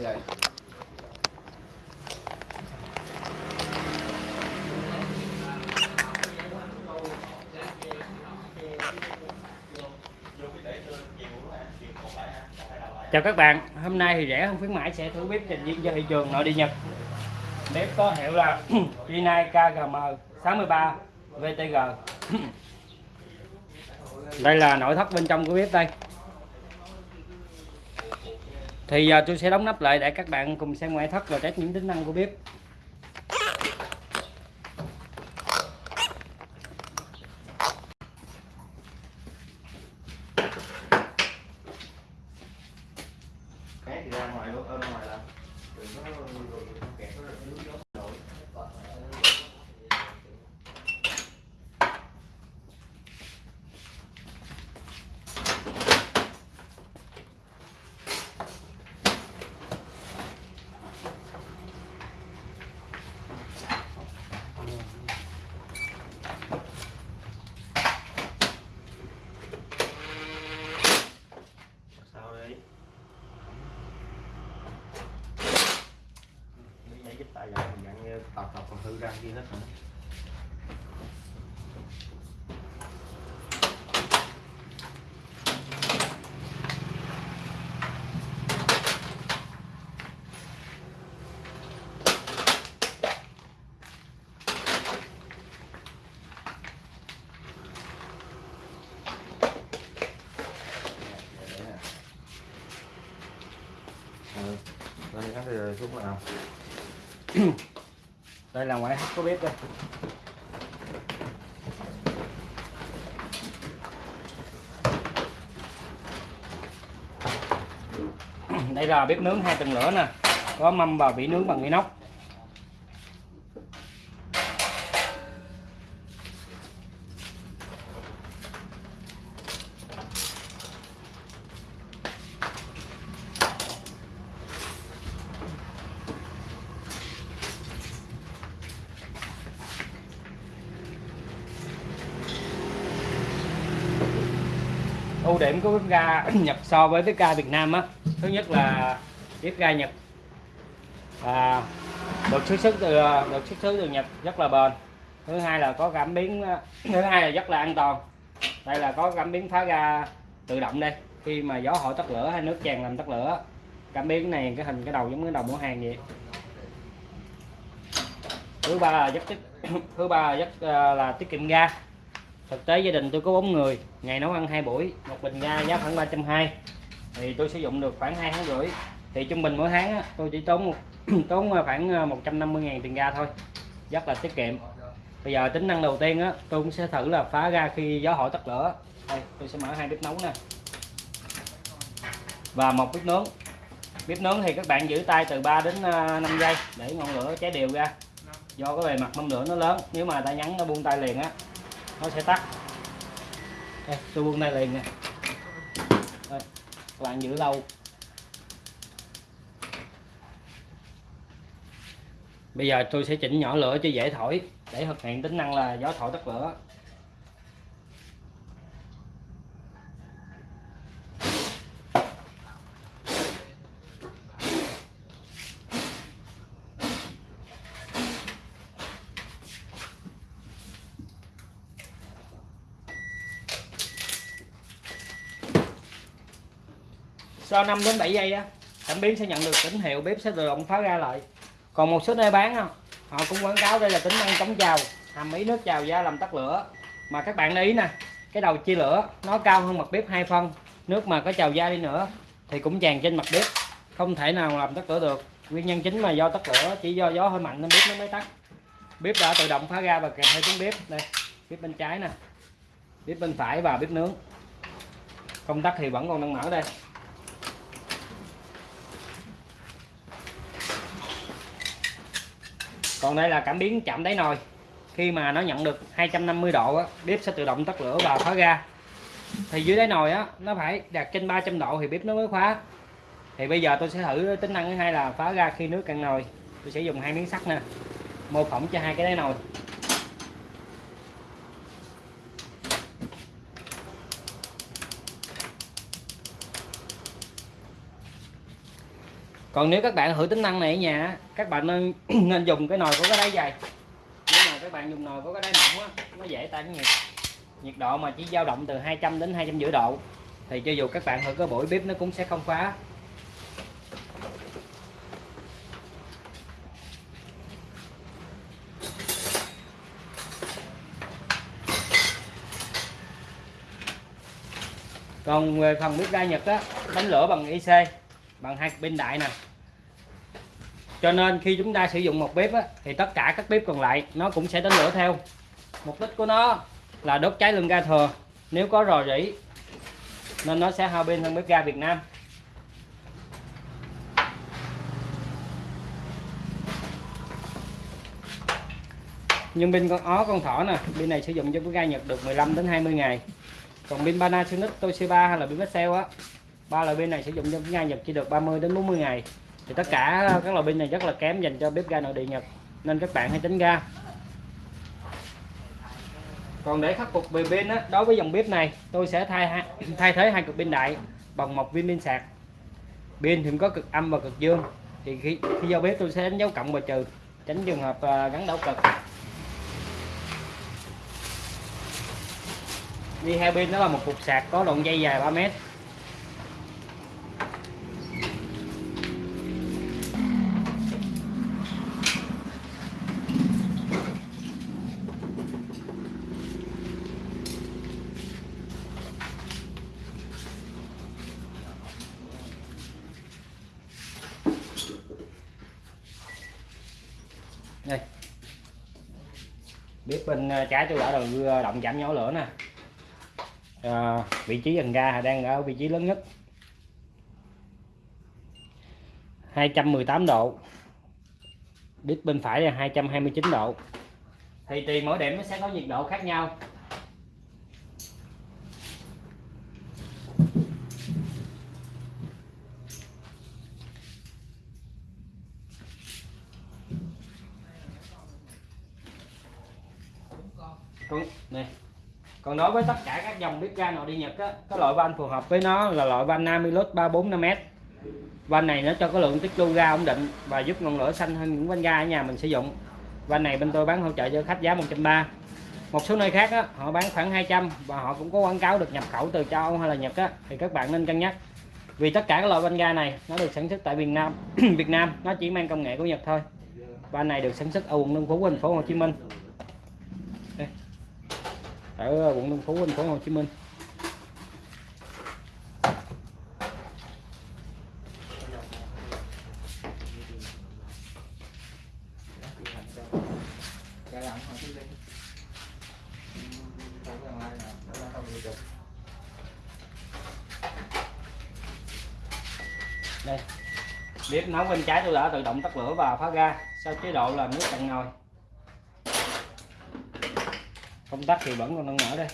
Rồi. Chào các bạn, hôm nay thì rẻ không khuyến mãi sẽ thử bếp trình diễn cho thị trường nội địa Nhật. Bếp có hiệu là Rinnai KGM 63 VTG. Đây là nội thất bên trong của bếp đây. Thì giờ tôi sẽ đóng nắp lại để các bạn cùng xem ngoại thất và test những tính năng của bếp. Cái thì ra ngoài luôn, ở ra ngoài là đừng có kẹt nó nước nước nổi. Sao đây? Tại giờ mình dặn tập tập còn hư ra kia hết rồi Ừ. Đây cắt thì ờ, xuống nào. Đây là ngoại có bếp đây. Đây là bếp nướng hai tầng lửa nè, có mâm và vỉ nướng bằng inox. Của bếp ga Nhật so với bếp ga Việt Nam á. Thứ nhất là bếp ga Nhật. À, được xuất xứ từ được xuất xứ từ Nhật rất là bền. Thứ hai là có cảm biến à, thứ hai là rất là an toàn. Đây là có cảm biến phá ga tự động đây. Khi mà gió hội tắt lửa hay nước tràn làm tắt lửa cảm biến này cái hình cái đầu giống cái đầu mũ hàng vậy. Thứ ba là rất tiết thứ ba là rất à, là tiết kiệm ga thực tế gia đình tôi có bốn người ngày nấu ăn hai buổi một bình ga giá khoảng 320 thì tôi sử dụng được khoảng hai tháng rưỡi. Thì trung bình mỗi tháng á, tôi chỉ tốn một tốn à, khoảng à, 150 ngàn tiền ga thôi. Rất là tiết kiệm. Bây giờ tính năng đầu tiên á tôi cũng sẽ thử là phá ga khi gió hỏi tắt lửa. Đây tôi sẽ mở hai bếp nấu nè. Và một bếp nướng. Bếp nướng thì các bạn giữ tay từ 3 đến à, 5 giây để ngọn lửa cháy đều ra. Do cái bề mặt mâm lửa nó lớn nếu mà ta nhắn nó buông tay liền á nó sẽ tắt. Đây, tôi buông đây liền nè đây, các bạn giữ lâu. Bây giờ tôi sẽ chỉnh nhỏ lửa cho dễ thổi. Để thực hiện tính năng là gió thổi tắt lửa. Sau 5 đến 7 giây á cảm biến sẽ nhận được tín hiệu bếp sẽ tự động phá ra lại. Còn một số nơi bán á, họ cũng quảng cáo đây là tính năng chống trào hàm ý nước trào ra làm tắt lửa. Mà các bạn để ý nè cái đầu chia lửa nó cao hơn mặt bếp hai phân nước mà có trào ra đi nữa thì cũng tràn trên mặt bếp không thể nào làm tắt lửa được. Nguyên nhân chính mà do tắt lửa chỉ do gió hơi mạnh nên bếp nó mới tắt. Bếp đã tự động phá ra và kèm theo tiếng bếp. Đây bếp bên trái nè bếp bên phải và bếp nướng. Công tắc thì vẫn còn đang mở đây. Còn đây là cảm biến chạm đáy nồi. Khi mà nó nhận được 250 độ á, bếp sẽ tự động tắt lửa và khóa ga. Thì dưới đáy nồi á nó phải đạt trên 300 độ thì bếp nó mới khóa. Thì bây giờ tôi sẽ thử tính năng thứ hai là phá ra khi nước cạn nồi. Tôi sẽ dùng hai miếng sắt nè mô phỏng cho hai cái đáy nồi. Còn nếu các bạn thử tính năng này ở nhà các bạn nên nên dùng cái nồi có cái đáy dày. Nếu mà các bạn dùng nồi có cái đáy mỏng á, nó dễ tan nhiệt. Nhiệt độ mà chỉ dao động từ 200 đến 250 độ, thì cho dù các bạn thử có bổi bếp nó cũng sẽ không phá. Còn về phần bếp ga Nhật á đánh lửa bằng IC bằng hai pin đại nè. Cho nên khi chúng ta sử dụng một bếp á, thì tất cả các bếp còn lại nó cũng sẽ đánh lửa theo. Mục đích của nó là đốt cháy lưng ga thừa nếu có rò rỉ nên nó sẽ hao pin hơn bếp ga Việt Nam. Nhưng pin con ó con thỏ nè pin này sử dụng cho bếp ga Nhật được 15 đến 20 ngày. Còn pin Panasonic Toshiba hay là pin Maxell á ba loại pin này sử dụng trong bếp ga Nhật chỉ được 30 đến 40 ngày. Thì tất cả các loại pin này rất là kém dành cho bếp ga nội địa Nhật, nên các bạn hãy tránh ga. Còn để khắc phục về pin á, đối với dòng bếp này, tôi sẽ thay thay thế hai cực pin đại bằng một viên pin sạc. Pin thì có cực âm và cực dương. Thì khi khi giao bếp tôi sẽ đánh dấu cộng và trừ, tránh trường hợp à, gắn đảo cực. Đi hai pin đó là một cục sạc có đoạn dây dài 3 mét. Bên trái tôi đã đầu động chạm nhỏ lửa nè. À, vị trí dần ga đang ở vị trí lớn nhất. 218 độ. Đít bên phải là 229 độ. Thì tùy mỗi điểm nó sẽ có nhiệt độ khác nhau còn này còn đối với tất cả các dòng bếp ga nội địa Nhật á, cái loại van phù hợp với nó là loại van Namilus 345m van này nó cho cái lượng tích lưu ga ổn định và giúp ngọn lửa xanh hơn những van ga ở nhà mình sử dụng. Van này bên tôi bán hỗ trợ cho khách giá 130 một số nơi khác á, họ bán khoảng 200 và họ cũng có quảng cáo được nhập khẩu từ châu Âu hay là Nhật á, thì các bạn nên cân nhắc. Vì tất cả các loại van ga này nó được sản xuất tại Việt Nam Việt Nam nó chỉ mang công nghệ của Nhật thôi. Van này được sản xuất ở quận Tân Phú thành phố Hồ Chí Minh ở ờ, quận Tân Phú, thành phố Hồ Chí Minh. Đây. Bếp nấu bên trái tôi đã tự động tắt lửa và phá ga, sau chế độ là nước cạn nồi công tắc thì vẫn còn đang mở đây.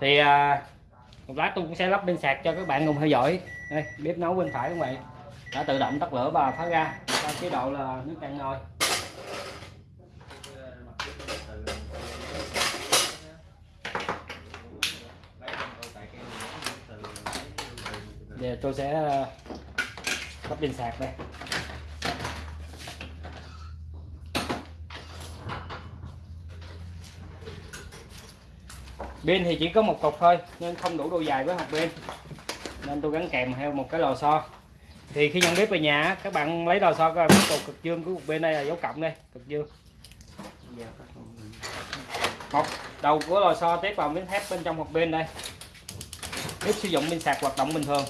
Thì à, một lát tôi cũng sẽ lắp bên sạc cho các bạn cùng theo dõi. Đây bếp nấu bên phải cũng vậy. Đã tự động tắt lửa và phá ra. Chế độ là nước cạn nồi. Giờ tôi sẽ à, lắp pin sạc đây. Pin thì chỉ có một cục thôi nên không đủ độ dài với hộp pin. Nên tôi gắn kèm theo một cái lò xo. Thì khi nhận bếp về nhà các bạn lấy lò xo coi cái cục cực dương của cục pin đây là dấu cộng đây cực dương. Một đầu của lò xo tiếp vào miếng thép bên trong hộp pin đây. Bếp sử dụng pin sạc hoạt động bình thường.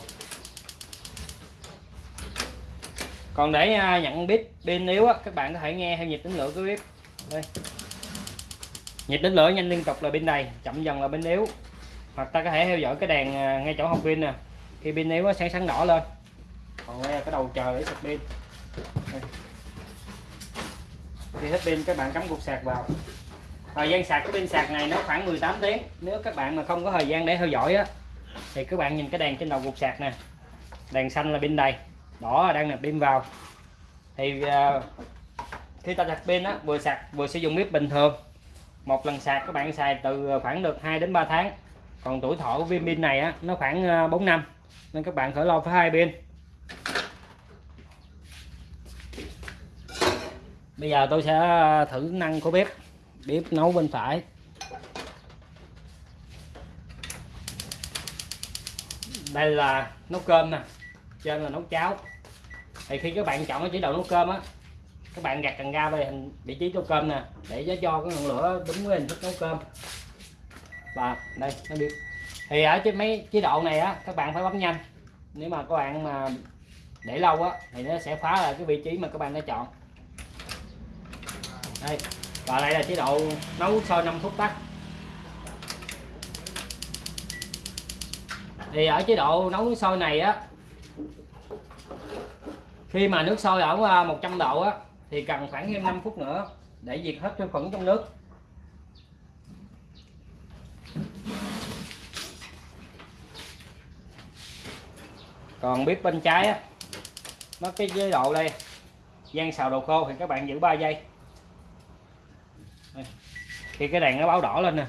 Còn để à, nhận bếp pin yếu á, các bạn có thể nghe theo nhịp tính lửa của bếp đây nhịp đến lửa nhanh liên tục là bên đầy chậm dần là bên yếu. Hoặc ta có thể theo dõi cái đèn à, ngay chỗ hộp pin nè. Khi pin yếu nó sáng sáng đỏ lên. Còn đây là cái đầu chờ để sạc pin. Khi hết pin các bạn cắm cục sạc vào. Thời gian sạc của pin sạc này nó khoảng 18 tiếng. Nếu các bạn mà không có thời gian để theo dõi á thì các bạn nhìn cái đèn trên đầu cục sạc nè. Đèn xanh là pin đầy đỏ là đang nạp pin vào. Thì uh, khi ta sạc pin á vừa sạc vừa sử dụng bếp bình thường một lần sạc các bạn xài từ khoảng được 2 đến 3 tháng. Còn tuổi thọ của viên pin này á, nó khoảng ờ, 4 năm. Nên các bạn khỏi lo phải hai pin. Bây giờ tôi sẽ ờ, thử năng của bếp bếp nấu bên phải. Đây là nấu cơm nè trên là nấu cháo. Thì khi các bạn chọn cái chế độ nấu cơm á các bạn gạt cần ga về hình vị trí nấu cơm nè, để nó cho cái ngọn lửa đúng với hình thức nấu cơm. Và đây, nó biết. Thì ở trên mấy chế độ này á, các bạn phải bấm nhanh. Nếu mà các bạn mà để lâu á, thì nó sẽ phá lại cái vị trí mà các bạn đã chọn. Đây, và đây là chế độ nấu sôi 5 phút tắt. Thì ở chế độ nấu nước sôi này á, khi mà nước sôi ở à, 100 độ á thì cần khoảng thêm 5 phút nữa để diệt hết vi khuẩn trong nước. Còn bếp bên trái á, nó cái chế độ đây, gian xào đồ khô thì các bạn giữ 3 giây. Thì cái đèn nó báo đỏ lên nè.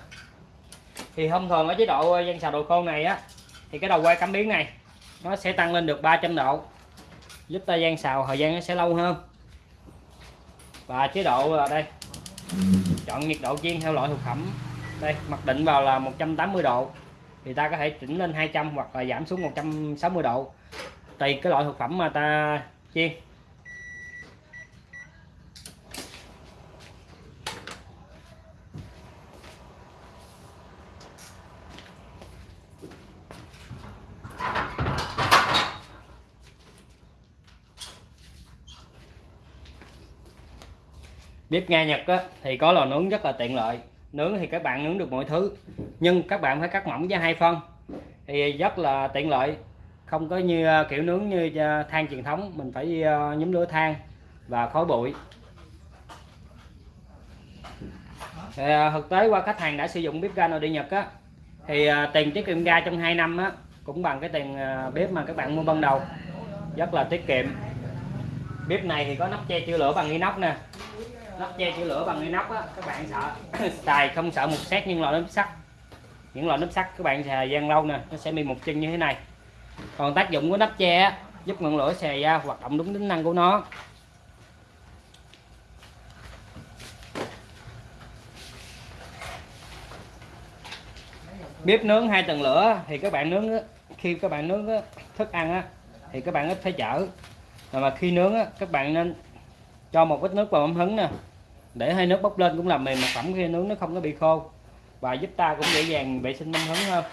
Thì thông thường ở chế độ ờ, gian xào đồ khô này á, thì cái đầu quay cảm biến này, nó sẽ tăng lên được 300 độ. Giúp ta gian xào, thời gian nó sẽ lâu hơn và chế độ là đây. Chọn nhiệt độ chiên theo loại thực phẩm. Đây, mặc định vào là 180 độ, thì ta có thể chỉnh lên 200 hoặc là giảm xuống 160 độ. Tùy cái loại thực phẩm mà ta chiên. Bếp ga Nhật á, thì có lò nướng rất là tiện lợi. Nướng thì các bạn nướng được mọi thứ nhưng các bạn phải cắt mỏng với hai phân thì rất là tiện lợi. Không có như ờ, kiểu nướng như ờ, than truyền thống mình phải ờ, nhúm lửa than và khói bụi. Thì, thực tế qua khách hàng đã sử dụng bếp ga nội địa Nhật á thì tiền tiết kiệm ga trong 2 năm á cũng bằng cái tiền bếp mà các bạn mua ban đầu. Rất là tiết kiệm. Bếp này thì có nắp che chữa lửa bằng inox nè nắp che chữ lửa bằng inox á các bạn sợ. Xài không sợ một xét nhưng loại nắp sắt. Những loại nắp sắt các bạn xài gian lâu nè nó sẽ bị một chân như thế này. Còn tác dụng của nắp che á, giúp ngọn lửa xè ra hoạt động đúng tính năng của nó. Bếp nướng hai tầng lửa thì các bạn nướng khi các bạn nướng thức ăn á, thì các bạn ít phải chở. Mà khi nướng các bạn nên cho một ít nước vào ấm hứng nè. Để hơi nước bốc lên cũng làm mềm mặt phẩm khi nướng nó không có bị khô. Và giúp ta cũng dễ dàng vệ sinh mâm hứng hơn.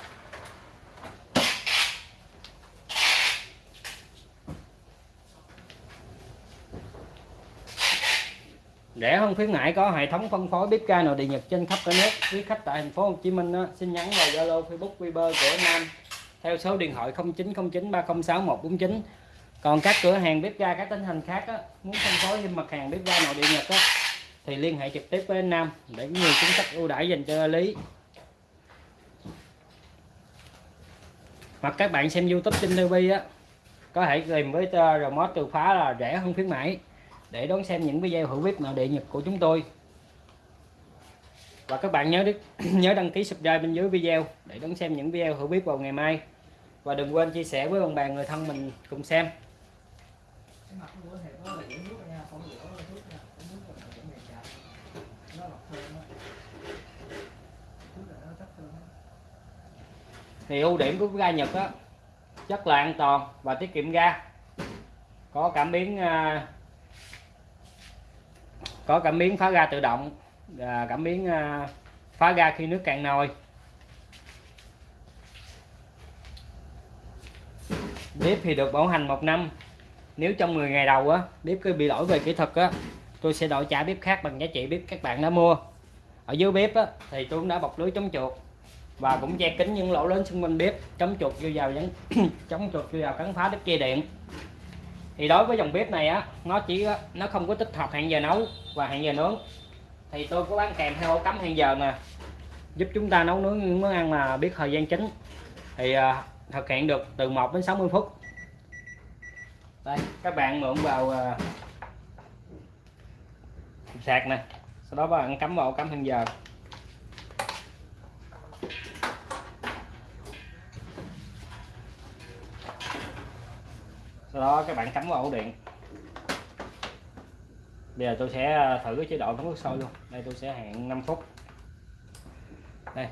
Rẻ hơn khuyến mãi có hệ thống phân phối bếp ga nội địa nhật trên khắp cả nước. Quý khách tại thành phố Hồ Chí Minh đó, xin nhắn vào Zalo Facebook Viber của Nam. Theo số điện thoại 0909 306 149 còn các cửa hàng bếp ga các tỉnh thành khác á, muốn phân phối thêm mặt hàng bếp ga nội địa nhật á, thì liên hệ trực tiếp với anh Nam để có nhiều chính sách ưu đãi dành cho lý. Hoặc các bạn xem YouTube trên TV á có thể tìm với remote từ phá là rẻ hơn khuyến mãi để đón xem những video hữu bếp nội địa nhật của chúng tôi. Và các bạn nhớ nhớ đăng ký subscribe bên dưới video để đón xem những video hữu bếp vào ngày mai. Và đừng quên chia sẻ với bạn bè người thân mình cùng xem thì ưu điểm của ga Nhật á, chất là an toàn và tiết kiệm ga. Có cảm biến à, có cảm biến phá ga tự động và cảm biến à, phá ga khi nước cạn nồi. Bếp thì được bảo hành một năm nếu trong 10 ngày đầu á bếp cứ bị lỗi về kỹ thuật á tôi sẽ đổi trả bếp khác bằng giá trị bếp các bạn đã mua. Ở dưới bếp á thì tôi cũng đã bọc lưới chống chuột và cũng che kính những lỗ lớn xung quanh bếp chống chuột vô vào vẫn chống chuột vô vào cắn phá đứt dây điện. Thì đối với dòng bếp này á nó chỉ nó không có tích hợp hẹn giờ nấu và hẹn giờ nướng. Thì tôi có bán kèm theo ổ cắm hẹn giờ nè giúp chúng ta nấu nướng những món ăn mà biết thời gian chính. Thì uh, thực hiện được từ 1 đến 60 phút đây các bạn mượn vào uh, sạc này sau đó bạn cắm vào cắm hẹn giờ. Sau đó các bạn cắm vào ổ điện. Bây giờ tôi sẽ à, thử cái chế độ nóng nước sôi luôn. Đây tôi sẽ hẹn 5 phút. Đây.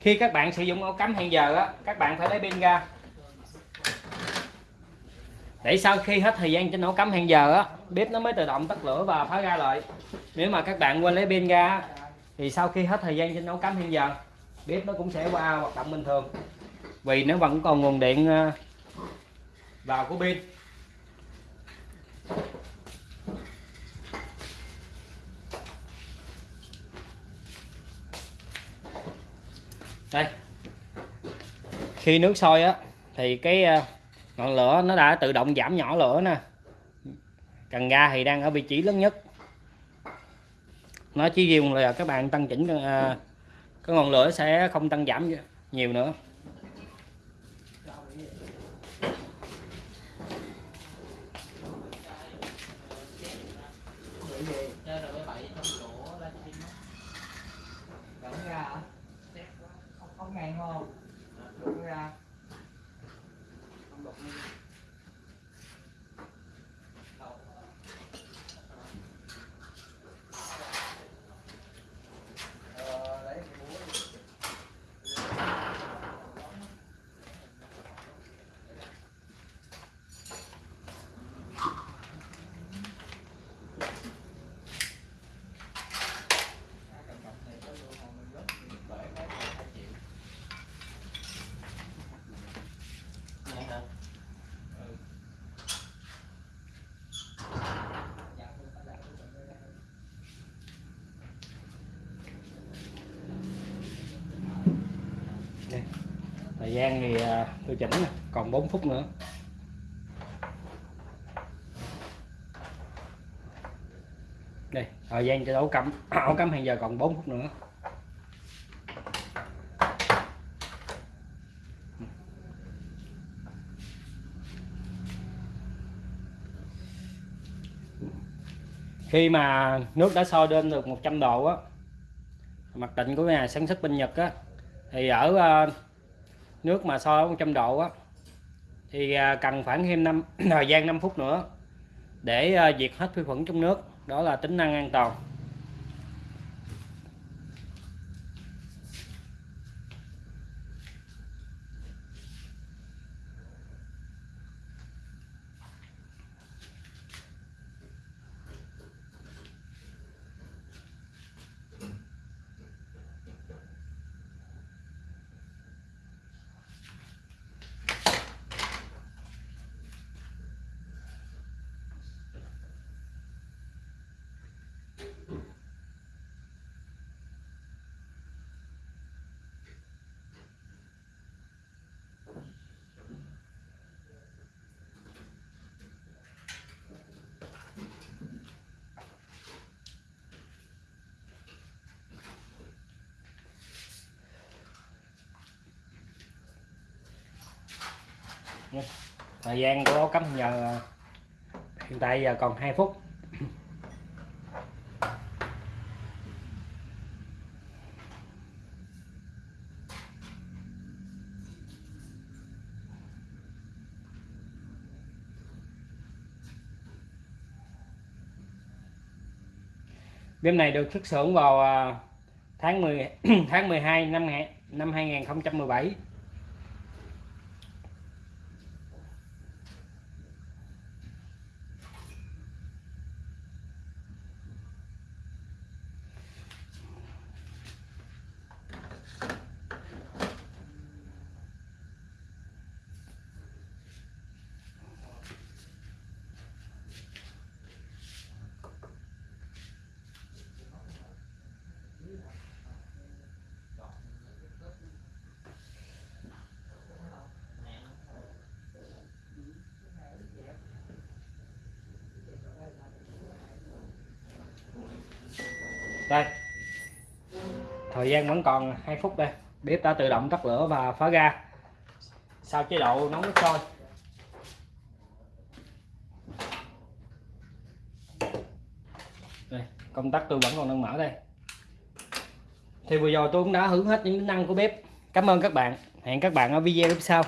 Khi các bạn sử dụng ổ cắm hẹn giờ á các bạn phải lấy pin ra để sau khi hết thời gian trên ổ cắm hàng giờ á, bếp nó mới tự động tắt lửa và phá ra lại. Nếu mà các bạn quên lấy pin ra thì sau khi hết thời gian trên ổ cắm hàng giờ, bếp nó cũng sẽ qua hoạt động bình thường. Vì nó vẫn còn nguồn điện ờ, vào của pin. Đây. Khi nước sôi á, thì cái ờ, ngọn lửa nó đã tự động giảm nhỏ lửa nè. Cần ga thì đang ở vị trí lớn nhất. Nó chỉ dùng là các bạn tăng chỉnh à, cái ngọn lửa sẽ không tăng giảm nhiều nữa không ngàn không đụng ra Ờ, đấy, cái búa này. Đây. thời gian thì à, tôi chỉnh còn 4 phút nữa. Đây, thời gian cho ổ cắm ổ cắm hiện giờ còn 4 phút nữa. Khi mà nước đã sôi lên được 100 độ á, mặt định của nhà sản xuất bên Nhật á, thì ở à, nước mà so 100 độ á, thì à, cần khoảng thêm năm, thời gian 5 phút nữa để à, diệt hết vi khuẩn trong nước. Đó là tính năng an toàn. Thời gian của ổ cắm giờ, hiện tại giờ còn 2 phút. Bếp này được xuất xưởng vào à, tháng 10 tháng 12 năm năm 2017 đây. Thời gian vẫn còn 2 phút đây. Bếp đã tự động tắt lửa và phá ga. Sau chế độ nấu nước sôi. Đây, công tắc tôi vẫn còn đang mở đây. Thì vừa rồi tôi cũng đã hướng hết những tính năng của bếp. Cảm ơn các bạn. Hẹn các bạn ở video tiếp sau.